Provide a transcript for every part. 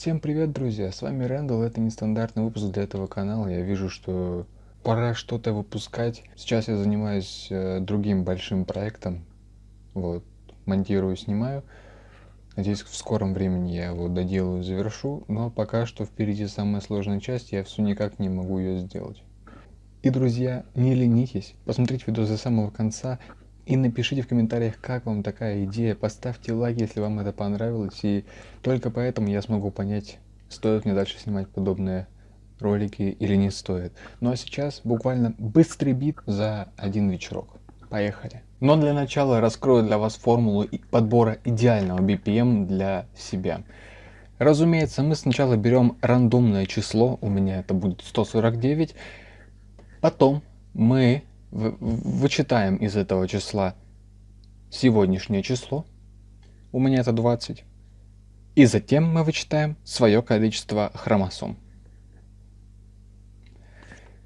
Всем привет, друзья! С вами Рэндалл, это нестандартный выпуск для этого канала. Я вижу, что пора что-то выпускать. Сейчас я занимаюсь э, другим большим проектом. Вот, монтирую, снимаю. Надеюсь, в скором времени я его доделаю, завершу. Но пока что впереди самая сложная часть, я все никак не могу ее сделать. И, друзья, не ленитесь, посмотрите видео до самого конца и напишите в комментариях, как вам такая идея. Поставьте лайк, если вам это понравилось. И только поэтому я смогу понять, стоит мне дальше снимать подобные ролики или не стоит. Ну а сейчас буквально быстрый бит за один вечерок. Поехали. Но для начала раскрою для вас формулу подбора идеального BPM для себя. Разумеется, мы сначала берем рандомное число, у меня это будет 149. Потом мы вычитаем из этого числа сегодняшнее число, у меня это 20, и затем мы вычитаем свое количество хромосом.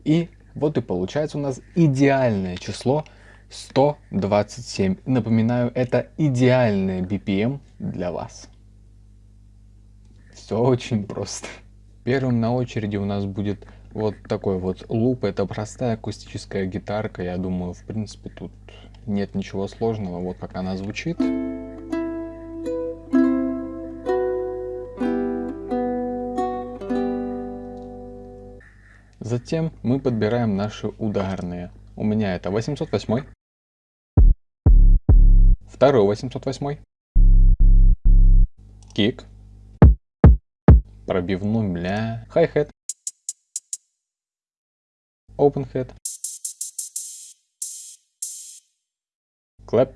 И вот и получается у нас идеальное число 127. Напоминаю, это идеальное BPM для вас. Все очень просто. Первым на очереди у нас будет вот такой вот луп, это простая акустическая гитарка, я думаю, в принципе, тут нет ничего сложного, вот как она звучит. Затем мы подбираем наши ударные. У меня это 808, второй 808, кик, пробивной бля, хай-хет, open head, clap,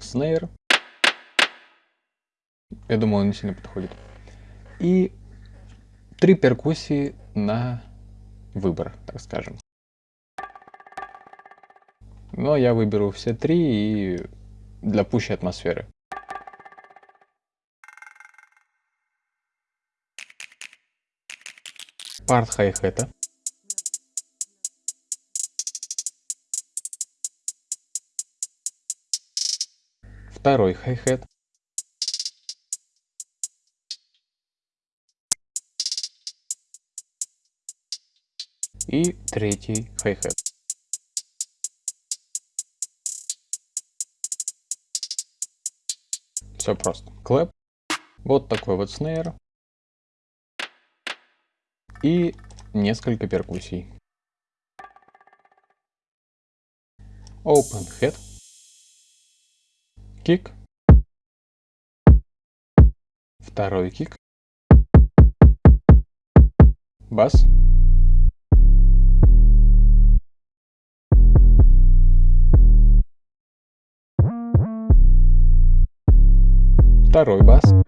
snare. Я думаю, он не сильно подходит. И три перкуссии на выбор, так скажем. Но я выберу все три и для пущей атмосферы. Part хай-хета. Второй хай-хет. И третий хай-хет. Все просто. Clap. Вот такой вот снейр и несколько перкуссий. Open head, кик, второй кик, бас, второй бас.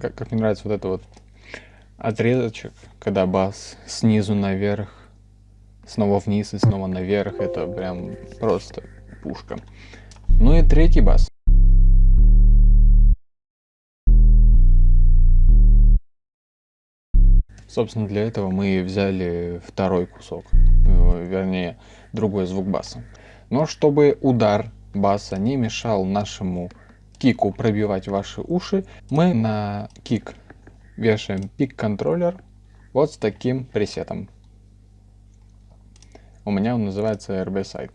Как, как мне нравится вот это вот отрезочек, когда бас снизу наверх, снова вниз и снова наверх, это прям просто пушка. Ну и третий бас. Собственно, для этого мы взяли второй кусок, э, вернее, другой звук баса. Но чтобы удар баса не мешал нашему кику пробивать ваши уши, мы на кик вешаем пик-контроллер вот с таким пресетом. У меня он называется RB Side.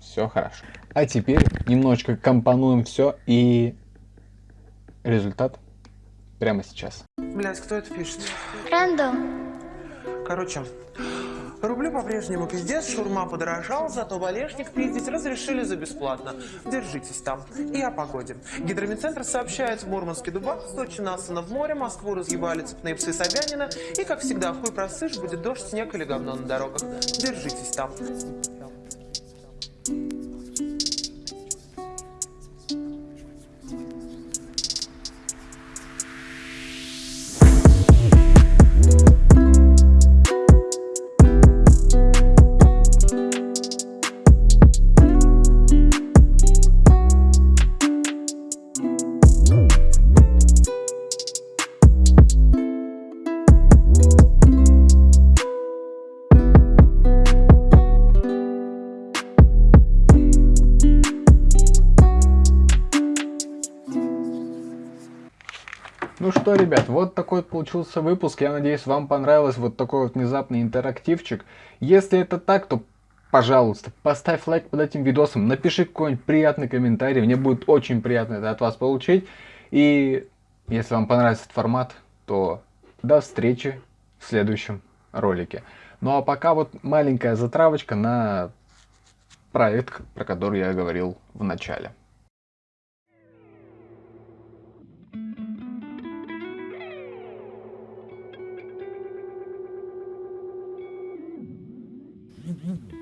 Все хорошо. А теперь немножечко компонуем все и результат прямо сейчас. Блять, кто это пишет? Рэндалл. Короче, Рублю по-прежнему пиздец, шурма подорожал, зато валежник пиздить разрешили за бесплатно. Держитесь там. И о погоде. Гидромедцентр сообщает, в Мурманске Дубак, Сочи Насана в море, Москву разъебали цепные псы Собянина, и, как всегда, хуй просышь, будет дождь, снег или говно на дорогах. Держитесь там. Ну что, ребят, вот такой получился выпуск. Я надеюсь, вам понравилось вот такой вот внезапный интерактивчик. Если это так, то, пожалуйста, поставь лайк под этим видосом, напиши какой-нибудь приятный комментарий. Мне будет очень приятно это от вас получить. И если вам понравится этот формат, то до встречи в следующем ролике. Ну а пока вот маленькая затравочка на проект, про который я говорил в начале. Mm-hmm.